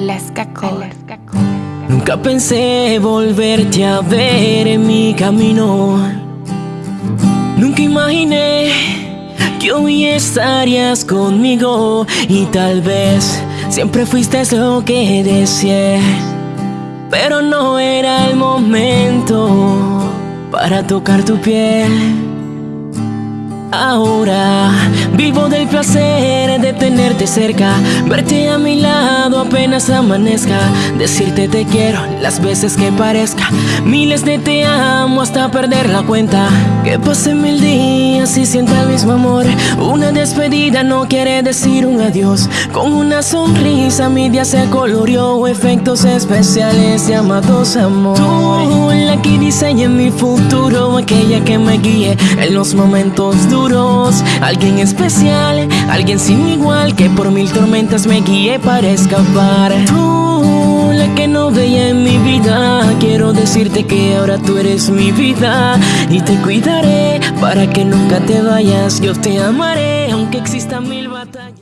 Alaska Core. Nunca pensé volverte a ver en mi camino. Nunca imaginé que hoy estarías conmigo y tal vez siempre fuiste lo que deseé. Pero no era el momento para tocar tu piel. Ahora vivo del placer de tenerte cerca, verte a mi lado apenas amanezca, decirte te quiero las veces que parezca, miles de te amo hasta perder la cuenta, que pasen mil días y sienta el mismo amor, una despedida no quiere decir un adiós, con una sonrisa mi día se coloreó, efectos especiales llamados amor. Tú la que diseña mi futuro, aquella que me guíe en los momentos duros. Alguien especial, alguien sin igual Que por mil tormentas me guíe para escapar. Tú, la que no veía en mi vida. Quiero decirte que ahora tú eres mi vida. Y te cuidaré para que nunca te vayas. Yo te amaré aunque existan mil batallas